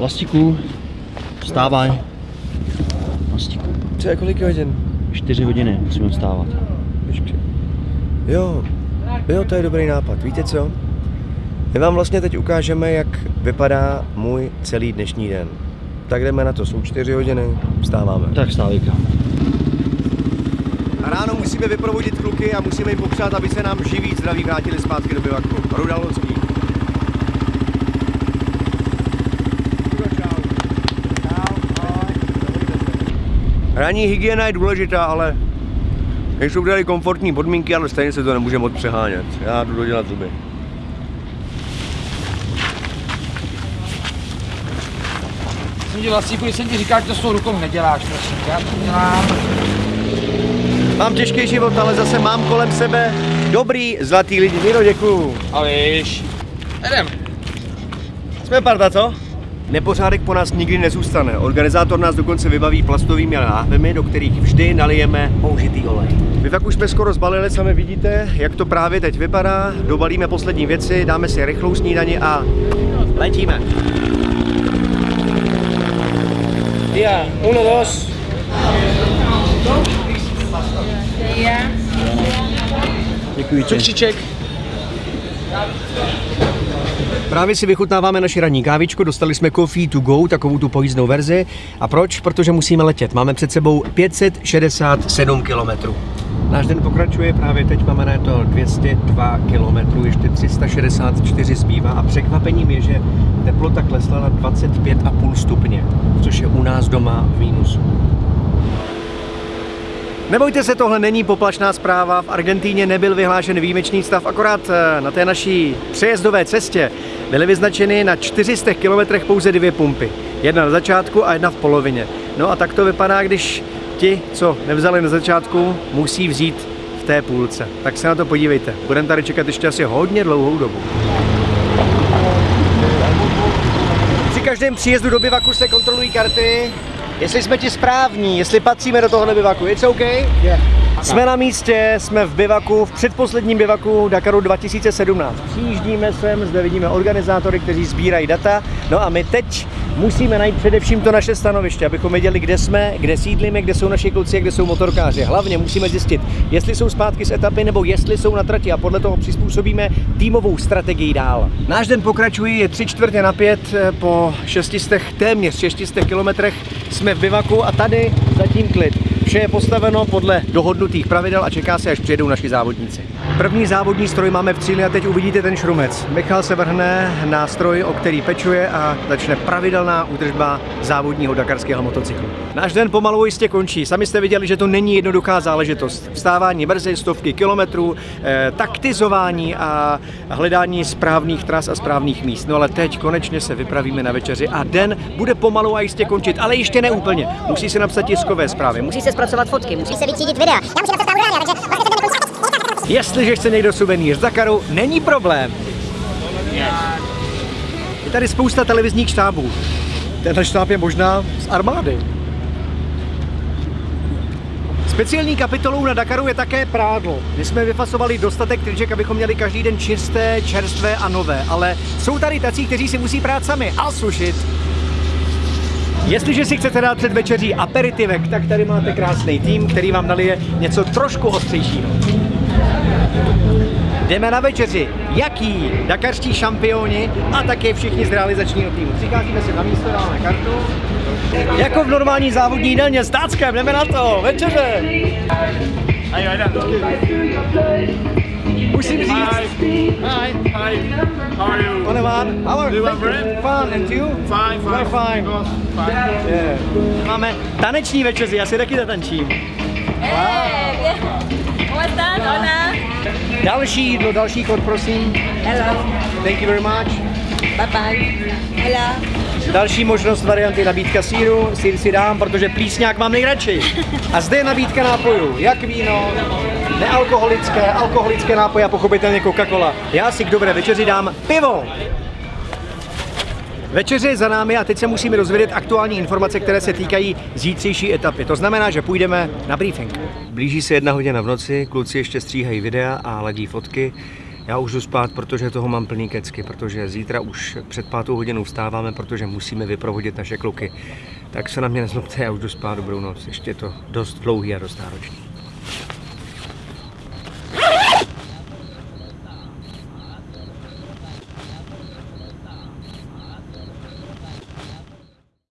Vlastiku, vstávaj. Vlastiku. Co je kolik hodin? 4 hodiny musíme vstávat. Jo, jo, to je dobrý nápad. Víte co? My vám vlastně teď ukážeme, jak vypadá můj celý dnešní den. Tak jdeme na to, jsou 4 hodiny, vstáváme. Tak vstávejka. A ráno musíme vyprovodit kluky a musíme jim popřát, aby se nám živí zdraví vrátili zpátky do bivaku. Rudalonský. Ranní hygiena je důležitá, ale nejsou tady komfortní podmínky, ale stejně se to nemůže moc přehánět. Já jdu dodělat zuby. Jsem ti vlastníku, když jsem ti říkal, že to s tou rukou neděláš, prosím. Já to dělám. Mám těžký život, ale zase mám kolem sebe dobrý, zlatý lidi. Miro, děkuju. A víš. Jdem. Jsme parta, co? Nepořádek po nás nikdy nezůstane. Organizátor nás dokonce vybaví plastovými láhvemi, do kterých vždy nalijeme použitý olej. My tak už jsme skoro zbalili, sami vidíte, jak to právě teď vypadá. Dobalíme poslední věci, dáme si rychlou snídani a letíme. Dia, uno, dos. Děkuji ti. Právě si vychutnáváme naši ranní kávičku, dostali jsme Coffee to go, takovou tu pojízdnou verzi. A proč? Protože musíme letět. Máme před sebou 567 kilometrů. Náš den pokračuje, právě teď máme na to 202 kilometrů, ještě 364 zbývá a překvapením je, že teplota klesla na 25,5 stupně, což je u nás doma v mínusu. Nebojte se, tohle není poplašná zpráva. V Argentíně nebyl vyhlášen výjimečný stav, akorát eh, na té naší přejezdové cestě byly vyznačeny na 400 kilometrech pouze dvě pumpy. Jedna na začátku a jedna v polovině. No a tak to vypadá, když ti, co nevzali na začátku, musí vzít v té půlce. Tak se na to podívejte. Budeme tady čekat ještě asi hodně dlouhou dobu. Při každém příjezdu do bivaku se kontrolují karty, jestli jsme ti správní, jestli patříme do tohohle bivaku. It's OK? Yeah. Jsme na místě, jsme v bivaku, v předposledním bivaku Dakaru 2017. Přijíždíme sem, zde vidíme organizátory, kteří sbírají data. No a my teď musíme najít především to naše stanoviště, abychom věděli, kde jsme, kde sídlíme, kde jsou naši kluci a kde jsou motorkáři. Hlavně musíme zjistit, jestli jsou zpátky z etapy nebo jestli jsou na trati a podle toho přizpůsobíme týmovou strategii dál. Náš den pokračuje, je tři čtvrtě na pět eh, po 600, téměř 600 kilometrech jsme v bivaku a tady zatím klid. Vše je postaveno podle dohodnutých pravidel a čeká se, až přijedou naši závodníci. První závodní stroj máme v cíli a teď uvidíte ten šrumec. Michal se vrhne na stroj, o který pečuje a začne pravidelná údržba závodního dakarského motocyklu. Náš den pomalu jistě končí. Sami jste viděli, že to není jednoduchá záležitost. Vstávání brzy, stovky kilometrů, eh, taktizování a hledání správných tras a správných míst. No ale teď konečně se vypravíme na večeři a den bude pomalu a jistě končit, ale ještě ne úplně. Musí se napsat tiskové zprávy, musí se zpracovat fotky, musí se vytřídit videa. Já musím napsat Jestliže chce někdo suvenýr z Dakaru, není problém. Je tady spousta televizních štábů. Tenhle štáb je možná z armády. Speciální kapitolou na Dakaru je také prádlo. My jsme vyfasovali dostatek triček, abychom měli každý den čisté, čerstvé a nové, ale jsou tady tací, kteří si musí prát sami a sušit. Jestliže si chcete dát před večeří aperitivek, tak tady máte krásný tým, který vám nalije něco trošku ostřejšího. Jdeme na večeři. Jaký? Dakarští šampioni a také všichni z realizačního týmu. Přicházíme si na místo, dáme kartu. Jako v normální závodní jídelně s táckem, jdeme na to, večeře. Musím říct. Hi. Hi. Hi. How are you? One. How are you bread? Fine, and you? Fine, fine. We're fine. Fine. Yeah. Máme taneční večeři, já si taky zatančím. Eh, ¿Cómo estás? Hola. Další jídlo, další kód, prosím. Hello. Thank you very much. Bye bye. Hola. Další možnost varianty nabídka síru, sír si dám, protože plísňák mám nejradši. A zde je nabídka nápojů, jak víno, nealkoholické, alkoholické nápoje a pochopitelně Coca-Cola. Já si k dobré večeři dám pivo. Večeře je za námi a teď se musíme dozvědět aktuální informace, které se týkají zítřejší etapy. To znamená, že půjdeme na briefing. Blíží se jedna hodina v noci, kluci ještě stříhají videa a ladí fotky. Já už jdu spát, protože toho mám plný kecky, protože zítra už před pátou hodinou vstáváme, protože musíme vyprovodit naše kluky. Tak se na mě nezlobte, já už jdu spát, dobrou noc. Ještě je to dost dlouhý a dost náročný.